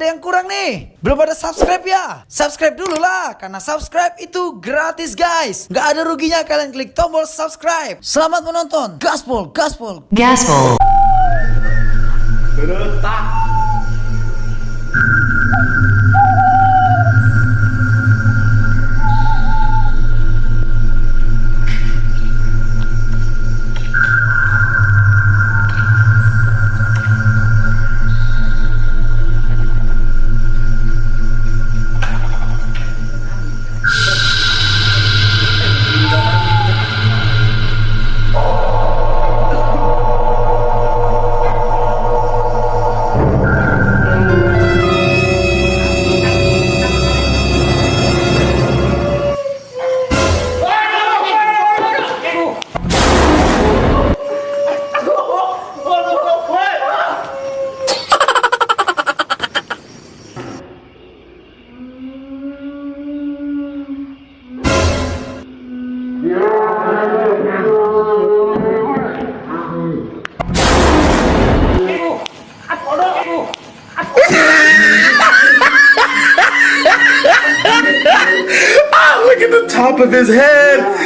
ada yang kurang nih? Belum ada subscribe ya? Subscribe dulu lah Karena subscribe itu gratis guys. Gak ada ruginya kalian klik tombol subscribe. Selamat menonton. Gaspol Gaspol. Gaspol. Ah, look at the top of his head.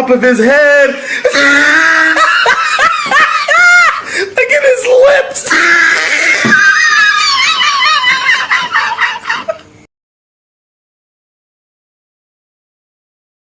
Top of his head.